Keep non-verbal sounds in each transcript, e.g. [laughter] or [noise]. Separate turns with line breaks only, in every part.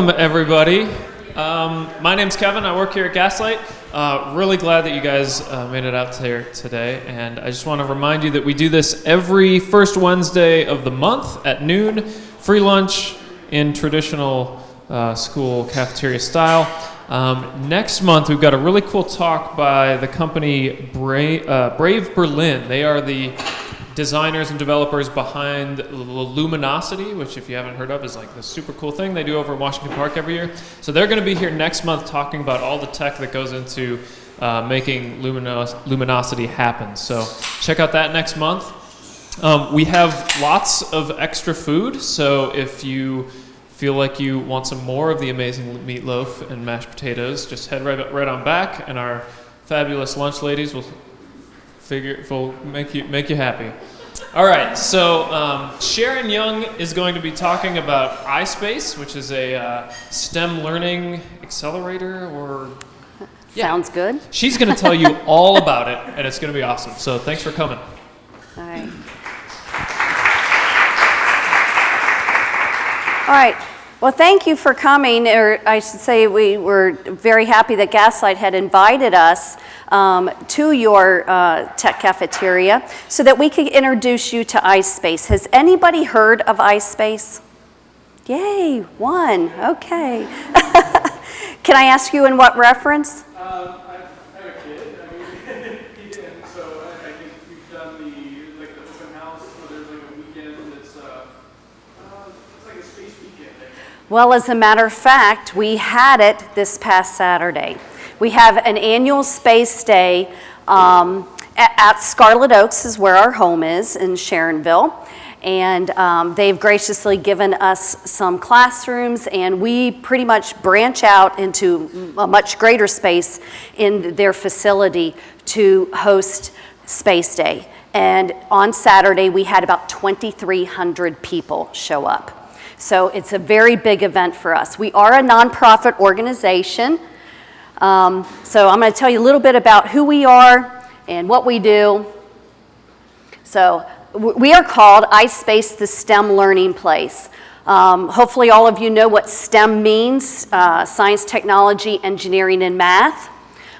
welcome everybody. Um, my name's Kevin. I work here at Gaslight. Uh, really glad that you guys uh, made it out here today. And I just want to remind you that we do this every first Wednesday of the month at noon. Free lunch in traditional uh, school cafeteria style. Um, next month, we've got a really cool talk by the company Brave, uh, Brave Berlin. They are the designers and developers behind the LumenoCity, which if you haven't heard of is like the super cool thing they do over in Washington Park every year. So they're going to be here next month talking about all the tech that goes into uh, making Luminos LumenoCity happen. So check out that next month. Um, we have lots of extra food, so if you feel like you want some more of the amazing meatloaf and mashed potatoes, just head right, right on back, and our fabulous lunch ladies will figure will make you make you happy. All right, so um, Sharon Young is going to be talking about iSpace, which is a uh, STEM learning accelerator or. [laughs]
Yeah. Sounds good.
She's going to tell you [laughs] all about it, and it's going to be awesome. So thanks for coming.
All right. All right. Well, thank you for coming, or I should say we were very happy that Gaslight had invited us um, to your uh, tech cafeteria so that we could introduce you to iSpace. Has anybody heard of iSpace? Yay, one, okay. [laughs] Can I ask you in what reference?
Um, I have a kid, I mean, [laughs] and so I think we've done the, open house, where there's like a weekend that's, uh, uh, it's like a space weekend.
Well, as a matter of fact, we had it this past Saturday. We have an annual space day um, at, at, Scarlet Oaks is where our home is in Sharonville. And um, they've graciously given us some classrooms and we pretty much branch out into a much greater space in their facility to host Space Day. And on Saturday, we had about 2,300 people show up. So it's a very big event for us. We are a nonprofit organization. Um, so I'm going to tell you a little bit about who we are and what we do. So we are called iSpace the STEM Learning Place. Um, hopefully all of you know what STEM means, uh, science, technology, engineering, and math.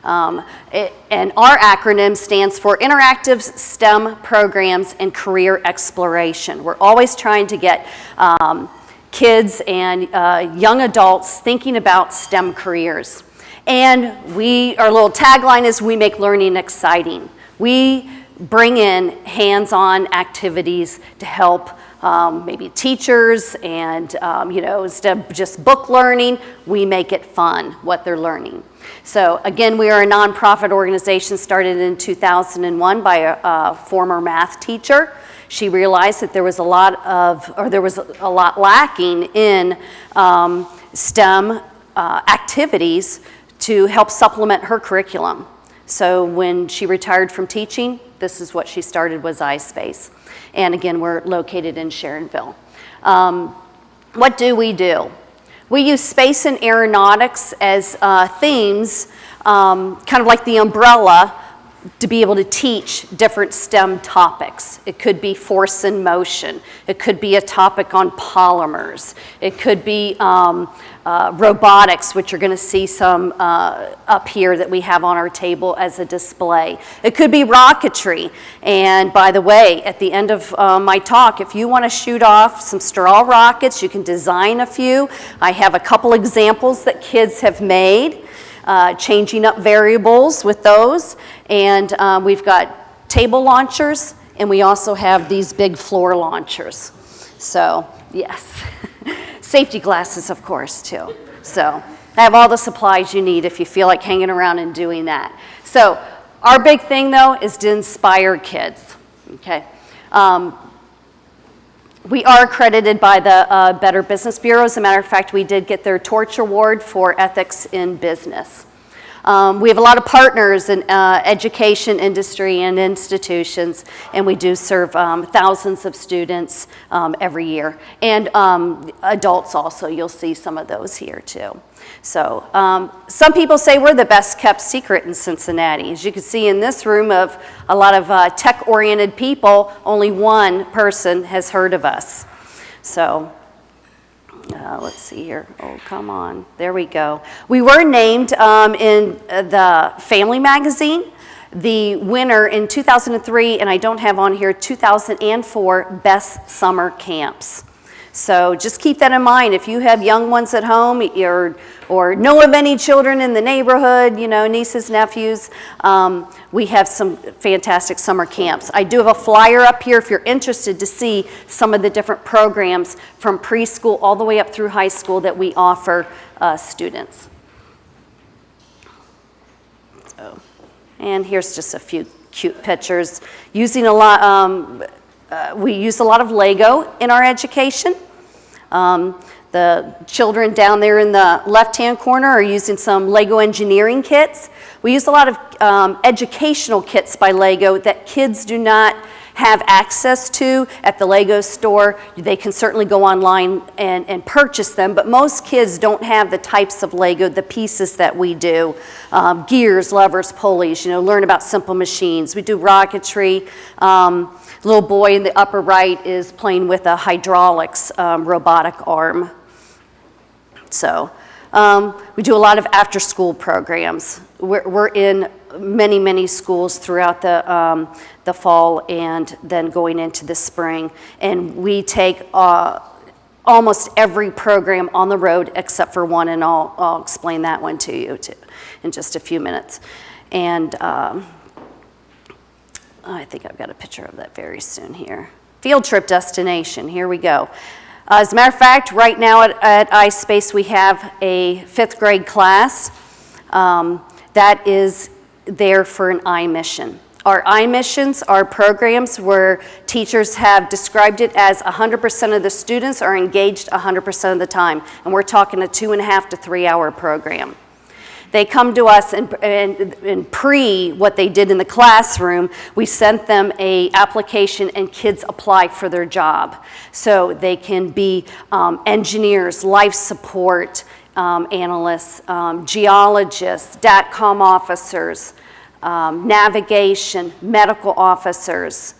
Um, it, and our acronym stands for Interactive STEM Programs and Career Exploration. We're always trying to get um, kids and uh, young adults thinking about STEM careers. And we, our little tagline is we make learning exciting. We bring in hands-on activities to help um, maybe teachers and, um, you know, instead of just book learning, we make it fun, what they're learning. So again, we are a nonprofit organization started in 2001 by a, a former math teacher. She realized that there was a lot of, or there was a lot lacking in um, STEM uh, activities to help supplement her curriculum. So when she retired from teaching, this is what she started was iSpace. And again, we're located in Sharonville. Um, what do we do? We use space and aeronautics as uh, themes, um, kind of like the umbrella to be able to teach different STEM topics. It could be force and motion. It could be a topic on polymers. It could be um, uh, robotics, which you're going to see some uh, up here that we have on our table as a display. It could be rocketry. And by the way, at the end of uh, my talk, if you want to shoot off some straw rockets, you can design a few. I have a couple examples that kids have made. Uh, changing up variables with those. And uh, we've got table launchers, and we also have these big floor launchers. So, yes. [laughs] Safety glasses, of course, too. So, I have all the supplies you need if you feel like hanging around and doing that. So, our big thing, though, is to inspire kids, okay? Um, we are accredited by the uh, Better Business Bureau. As a matter of fact, we did get their Torch Award for Ethics in Business. Um, we have a lot of partners in uh, education industry and institutions, and we do serve um, thousands of students um, every year. And um, adults also, you'll see some of those here too. So um, some people say we're the best kept secret in Cincinnati. As you can see in this room of a lot of uh, tech-oriented people, only one person has heard of us. So uh, let's see here. Oh, come on. There we go. We were named um, in uh, the Family Magazine the winner in 2003, and I don't have on here 2004 Best Summer Camps. So just keep that in mind. If you have young ones at home or, or know of any children in the neighborhood, you know, nieces, nephews, um, we have some fantastic summer camps. I do have a flyer up here if you're interested to see some of the different programs from preschool all the way up through high school that we offer uh, students. So, and here's just a few cute pictures. Using a lot, um, uh, we use a lot of Lego in our education. Um, the children down there in the left-hand corner are using some Lego engineering kits. We use a lot of um, educational kits by Lego that kids do not have access to at the Lego store. They can certainly go online and, and purchase them, but most kids don't have the types of Lego, the pieces that we do. Um, gears, levers, pulleys, you know, learn about simple machines. We do rocketry. Um, little boy in the upper right is playing with a hydraulics um, robotic arm. So um, we do a lot of after-school programs. We're, we're, in many, many schools throughout the, um, the fall and then going into the spring. And we take uh, almost every program on the road except for one, and I'll, I'll explain that one to you too, in just a few minutes. And um, I think I've got a picture of that very soon here. Field trip destination, here we go. Uh, as a matter of fact, right now at, at iSpace we have a fifth grade class um, that is there for an iMission. Our iMissions are programs where teachers have described it as 100% of the students are engaged 100% of the time. And we're talking a two and a half to three hour program. They come to us and, and, and, pre what they did in the classroom, we sent them a application and kids apply for their job. So they can be um, engineers, life support um, analysts, um, geologists, DATCOM officers, um, navigation, medical officers,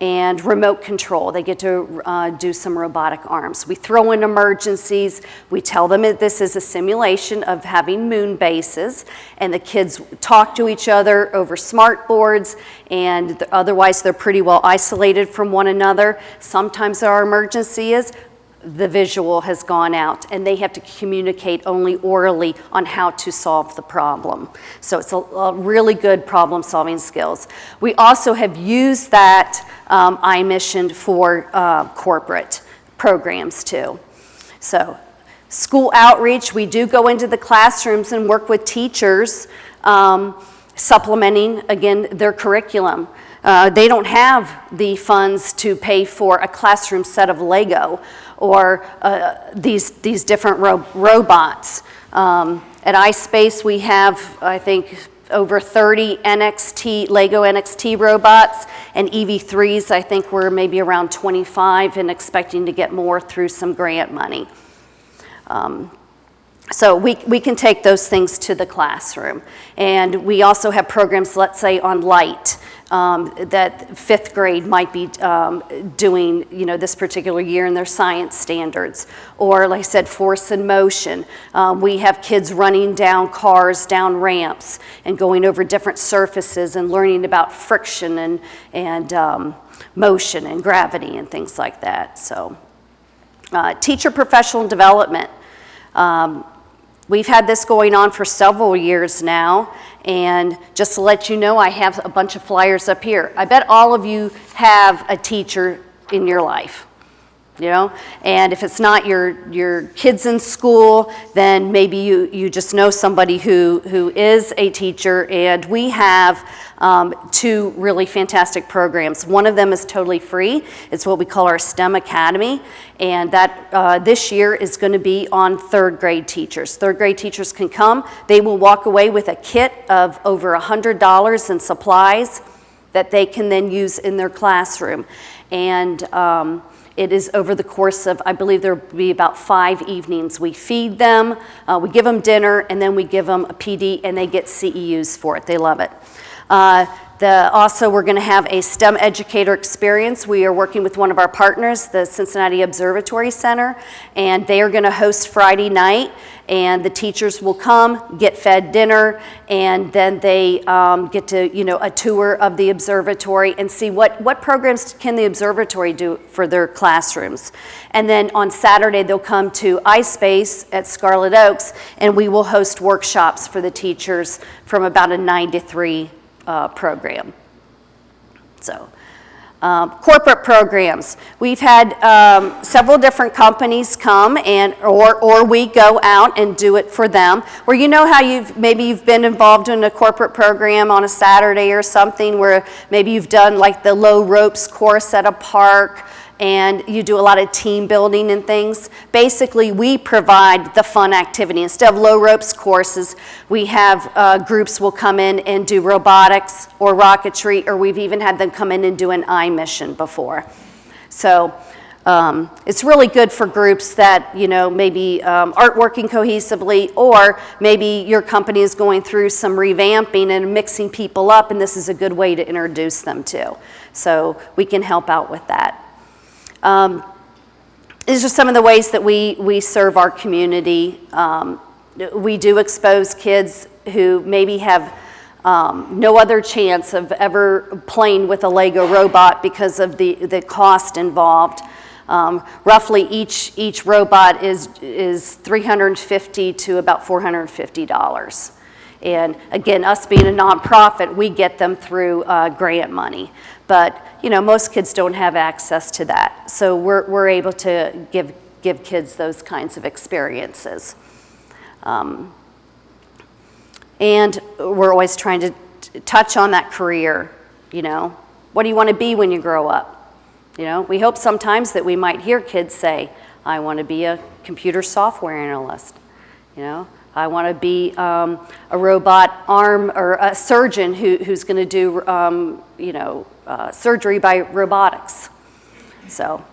and remote control. They get to uh, do some robotic arms. We throw in emergencies. We tell them that this is a simulation of having moon bases, and the kids talk to each other over smart boards, and otherwise they're pretty well isolated from one another. Sometimes our emergency is the visual has gone out and they have to communicate only orally on how to solve the problem. So it's a, a really good problem solving skills. We also have used that um, iMission for uh, corporate programs too. So school outreach, we do go into the classrooms and work with teachers um, supplementing, again, their curriculum. Uh, they don't have the funds to pay for a classroom set of Lego or uh, these, these different ro robots. Um, at iSpace, we have, I think, over 30 NXT, Lego NXT robots, and EV3s, I think we're maybe around 25 and expecting to get more through some grant money. Um, so we, we can take those things to the classroom. And we also have programs, let's say, on light um, that fifth grade might be um, doing, you know, this particular year in their science standards. Or, like I said, force and motion. Um, we have kids running down cars, down ramps, and going over different surfaces and learning about friction and, and um, motion and gravity and things like that. So, uh, teacher professional development. Um, We've had this going on for several years now, and just to let you know, I have a bunch of flyers up here. I bet all of you have a teacher in your life you know? And if it's not your, your kids in school, then maybe you, you just know somebody who, who is a teacher. And we have um, two really fantastic programs. One of them is totally free. It's what we call our STEM Academy. And that uh, this year is going to be on third grade teachers. Third grade teachers can come. They will walk away with a kit of over $100 in supplies that they can then use in their classroom. And um, it is over the course of, I believe there will be about five evenings. We feed them, uh, we give them dinner, and then we give them a PD, and they get CEUs for it. They love it. Uh, The, also, we're going to have a STEM educator experience. We are working with one of our partners, the Cincinnati Observatory Center, and they are going to host Friday night. And the teachers will come, get fed dinner, and then they um, get to, you know, a tour of the observatory and see what, what programs can the observatory do for their classrooms. And then on Saturday, they'll come to iSpace at Scarlet Oaks, and we will host workshops for the teachers from about a 9 to 3 uh, program. So, um, corporate programs. We've had um, several different companies come and, or, or we go out and do it for them. Where you know how you've, maybe you've been involved in a corporate program on a Saturday or something where maybe you've done like the low ropes course at a park and you do a lot of team building and things. Basically, we provide the fun activity. Instead of low ropes courses, we have uh, groups will come in and do robotics or rocketry, or we've even had them come in and do an iMission before. So um, it's really good for groups that, you know, maybe um, aren't working cohesively, or maybe your company is going through some revamping and mixing people up, and this is a good way to introduce them to. So we can help out with that. Um, these are some of the ways that we, we serve our community. Um, we do expose kids who maybe have um, no other chance of ever playing with a Lego robot because of the, the cost involved. Um, roughly each, each robot is, is 350 to about $450. And again, us being a nonprofit, we get them through uh, grant money. But, you know, most kids don't have access to that. So we're, we're able to give, give kids those kinds of experiences. Um, and we're always trying to touch on that career, you know. What do you want to be when you grow up? You know, we hope sometimes that we might hear kids say, I want to be a computer software analyst, you know. I want to be um, a robot arm or a surgeon who, who's going to do, um, you know, uh, surgery by robotics. So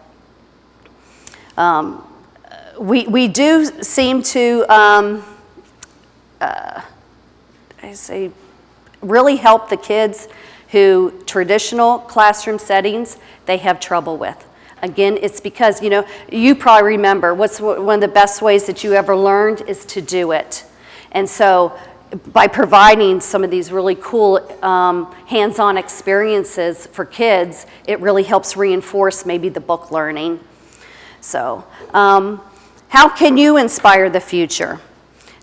um, we, we do seem to, um, uh, I say, really help the kids who traditional classroom settings they have trouble with. Again, it's because, you know, you probably remember what's one of the best ways that you ever learned is to do it. And so by providing some of these really cool um, hands-on experiences for kids, it really helps reinforce maybe the book learning. So um, how can you inspire the future?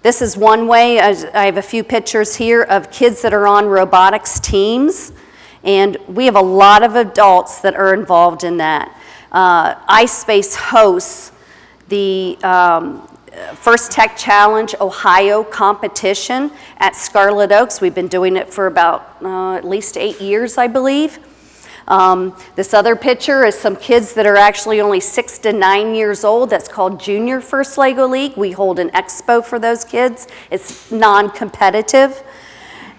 This is one way. I have a few pictures here of kids that are on robotics teams, and we have a lot of adults that are involved in that uh, iSpace hosts the um, First Tech Challenge Ohio competition at Scarlet Oaks. We've been doing it for about uh, at least eight years, I believe. Um, this other picture is some kids that are actually only six to nine years old. That's called Junior First Lego League. We hold an expo for those kids. It's non-competitive.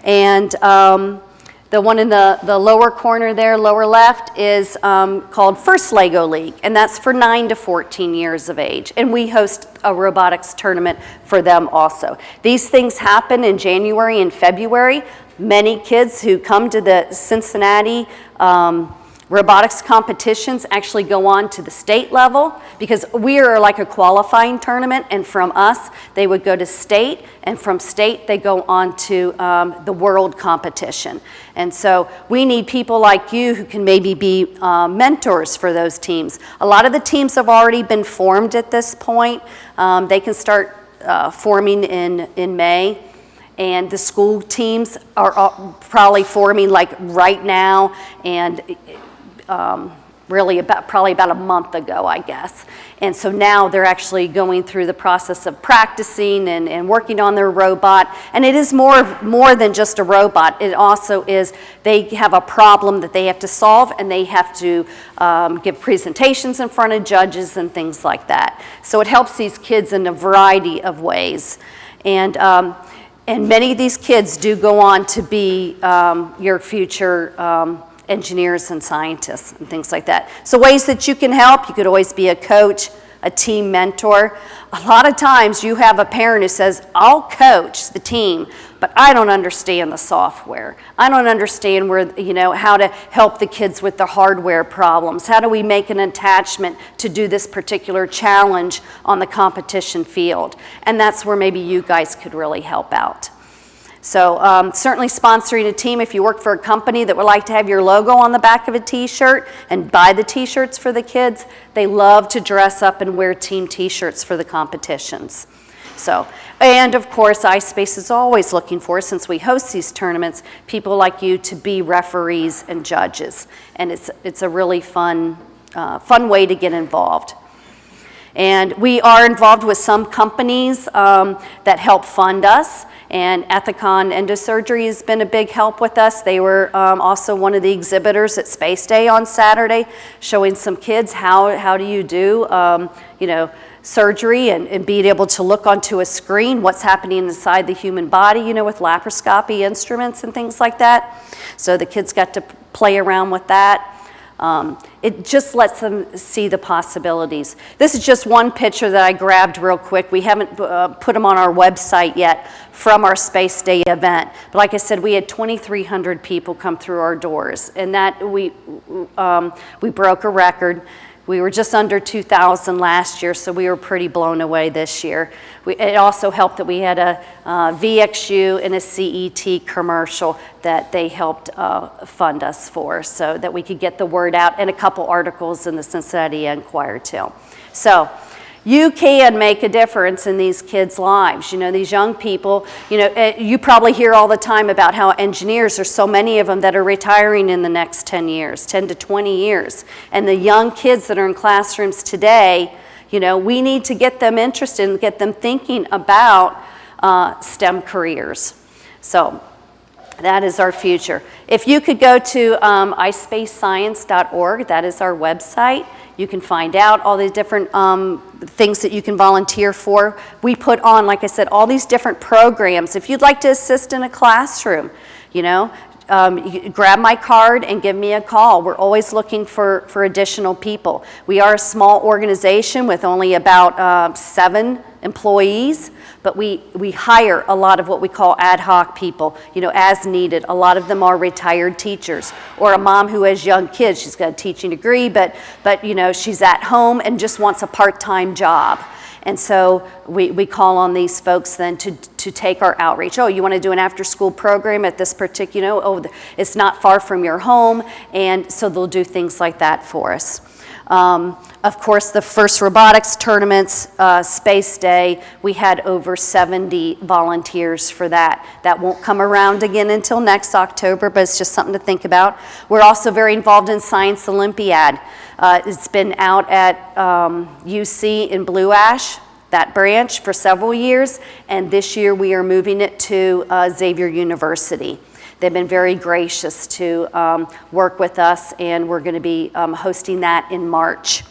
And um, the one in the, the lower corner there, lower left, is um, called First Lego League, and that's for 9 to 14 years of age. And we host a robotics tournament for them also. These things happen in January and February. Many kids who come to the Cincinnati um, Robotics competitions actually go on to the state level because we are like a qualifying tournament, and from us, they would go to state, and from state, they go on to um, the world competition. And so we need people like you who can maybe be uh, mentors for those teams. A lot of the teams have already been formed at this point. Um, they can start uh, forming in, in May and the school teams are probably forming like right now and um, really about probably about a month ago, I guess. And so now they're actually going through the process of practicing and, and working on their robot. And it is more, more than just a robot. It also is, they have a problem that they have to solve and they have to um, give presentations in front of judges and things like that. So it helps these kids in a variety of ways. And, um, and many of these kids do go on to be um, your future um, engineers and scientists and things like that. So ways that you can help, you could always be a coach, a team mentor. A lot of times you have a parent who says, I'll coach the team, but I don't understand the software. I don't understand where, you know, how to help the kids with the hardware problems. How do we make an attachment to do this particular challenge on the competition field? And that's where maybe you guys could really help out. So um, certainly sponsoring a team if you work for a company that would like to have your logo on the back of a t-shirt and buy the t-shirts for the kids, they love to dress up and wear team t-shirts for the competitions. So, and of course, iSpace is always looking for, since we host these tournaments, people like you to be referees and judges. And it's, it's a really fun, uh, fun way to get involved. And we are involved with some companies um, that help fund us. And Ethicon Endosurgery has been a big help with us. They were um, also one of the exhibitors at Space Day on Saturday, showing some kids how, how do you do, um, you know, surgery and, and being able to look onto a screen what's happening inside the human body, you know, with laparoscopy instruments and things like that. So the kids got to play around with that. Um, it just lets them see the possibilities. This is just one picture that I grabbed real quick. We haven't uh, put them on our website yet from our Space Day event. But like I said, we had 2,300 people come through our doors, and that we, um, we broke a record. We were just under 2,000 last year, so we were pretty blown away this year. We, it also helped that we had a uh, VXU and a CET commercial that they helped uh, fund us for so that we could get the word out and a couple articles in the Cincinnati Enquirer too. So you can make a difference in these kids' lives. You know, these young people, you know, eh, you probably hear all the time about how engineers, there's so many of them that are retiring in the next 10 years, 10 to 20 years. And the young kids that are in classrooms today, you know, we need to get them interested and get them thinking about uh, STEM careers. So that is our future. If you could go to um, ispacescience.org, that is our website. You can find out all the different um, things that you can volunteer for. We put on, like I said, all these different programs. If you'd like to assist in a classroom, you know, um, grab my card and give me a call. We're always looking for, for additional people. We are a small organization with only about uh, seven employees, but we, we hire a lot of what we call ad hoc people, you know, as needed. A lot of them are retired teachers or a mom who has young kids. She's got a teaching degree, but, but you know, she's at home and just wants a part-time job. And so we, we call on these folks then to, to take our outreach. Oh, you want to do an after school program at this particular, you know, oh, it's not far from your home. And so they'll do things like that for us. Um, of course, the first robotics tournaments, uh, Space Day, we had over 70 volunteers for that. That won't come around again until next October, but it's just something to think about. We're also very involved in Science Olympiad. Uh, it's been out at um, UC in Blue Ash, that branch, for several years, and this year we are moving it to uh, Xavier University. They've been very gracious to um, work with us, and we're going to be um, hosting that in March.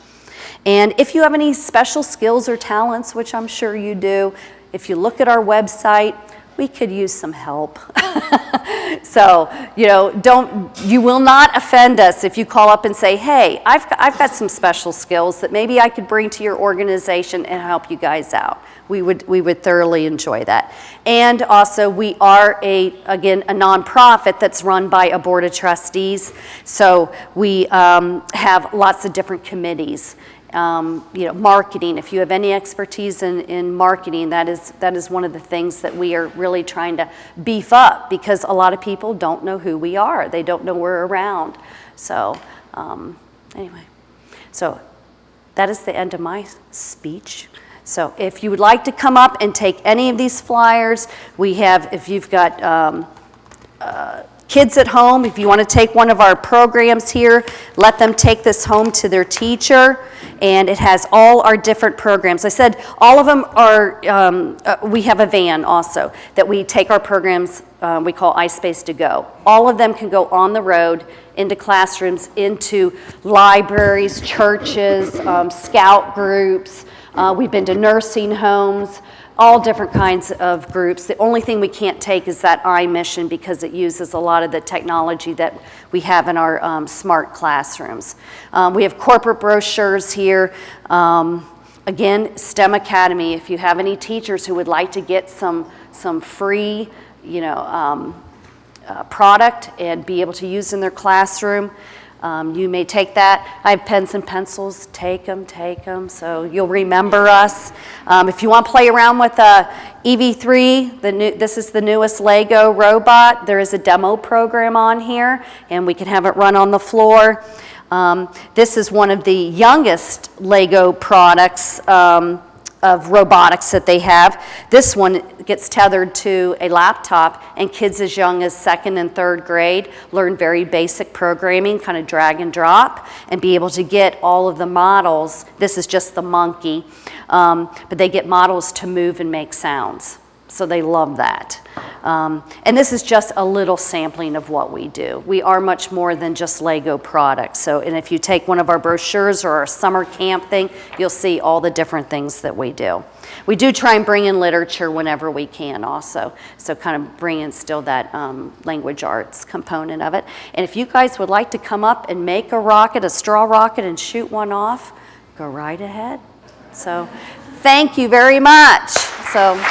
And if you have any special skills or talents, which I'm sure you do, if you look at our website, we could use some help. [laughs] so, you know, don't, you will not offend us if you call up and say, hey, I've got, I've got some special skills that maybe I could bring to your organization and help you guys out. We would, we would thoroughly enjoy that. And also, we are a, again, a nonprofit that's run by a board of trustees. So we um, have lots of different committees um, you know, marketing. If you have any expertise in, in marketing, that is, that is one of the things that we are really trying to beef up because a lot of people don't know who we are. They don't know we're around. So um, anyway, so that is the end of my speech. So if you would like to come up and take any of these flyers, we have, if you've got um, uh, kids at home, if you want to take one of our programs here, let them take this home to their teacher and it has all our different programs. I said all of them are, um, uh, we have a van also that we take our programs, um, we call iSpace to go. All of them can go on the road into classrooms, into libraries, churches, um, scout groups. Uh, we've been to nursing homes all different kinds of groups. The only thing we can't take is that iMission because it uses a lot of the technology that we have in our um, smart classrooms. Um, we have corporate brochures here. Um, Again, STEM Academy, if you have any teachers who would like to get some, some free, you know, um, uh, product and be able to use in their classroom, um, you may take that. I have pens and pencils, take them, take them, so you'll remember us. Um, if you want to play around with a EV3, the new, this is the newest Lego robot. There is a demo program on here, and we can have it run on the floor. Um, this is one of the youngest Lego products um, of robotics that they have. This one gets tethered to a laptop, and kids as young as second and third grade learn very basic programming, kind of drag and drop, and be able to get all of the models. This is just the monkey, um, but they get models to move and make sounds. So they love that. Um, and this is just a little sampling of what we do. We are much more than just Lego products. So, and if you take one of our brochures or our summer camp thing, you'll see all the different things that we do. We do try and bring in literature whenever we can also. So kind of bring in still that um, language arts component of it. And if you guys would like to come up and make a rocket, a straw rocket, and shoot one off, go right ahead. So thank you very much. So.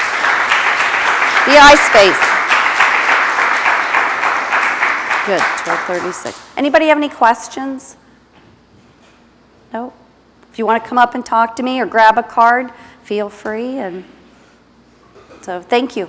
The iSpace. Good, 1236. Anybody have any questions? No? If you want to come up and talk to me or grab a card, feel free. And so, thank you.